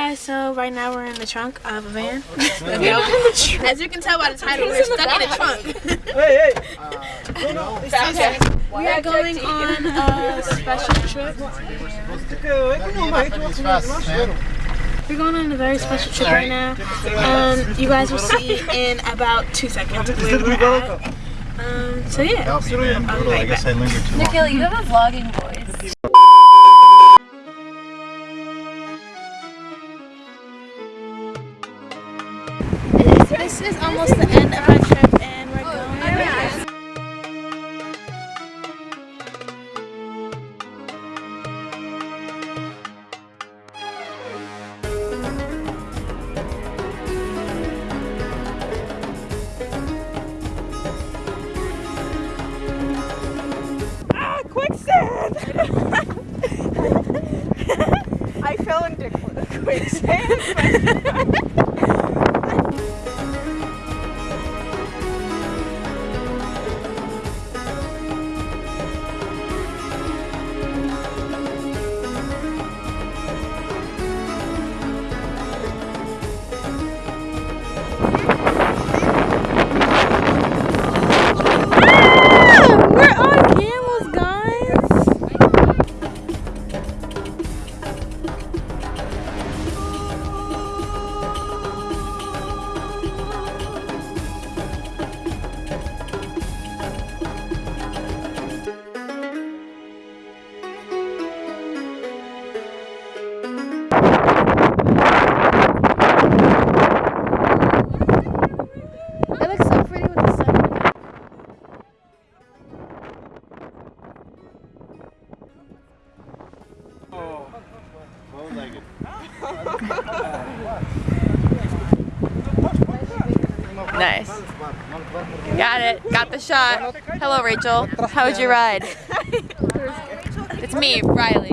guys, so right now we're in the trunk of a van. As you can tell by the title, we're stuck in a trunk. Hey, hey. We are going on a special trip. We're going on a very special trip right now. Um, you guys will see in about two seconds where we're at. Um, so yeah, I'll be right back. I lingered too long. Nikhil, you have a vlogging voice. This is almost the end of our trip and we're oh, going. Ah, quicksand! I fell into quicksand. Nice. Got it. Got the shot. Hello, Rachel. How was your ride? It's me, Riley.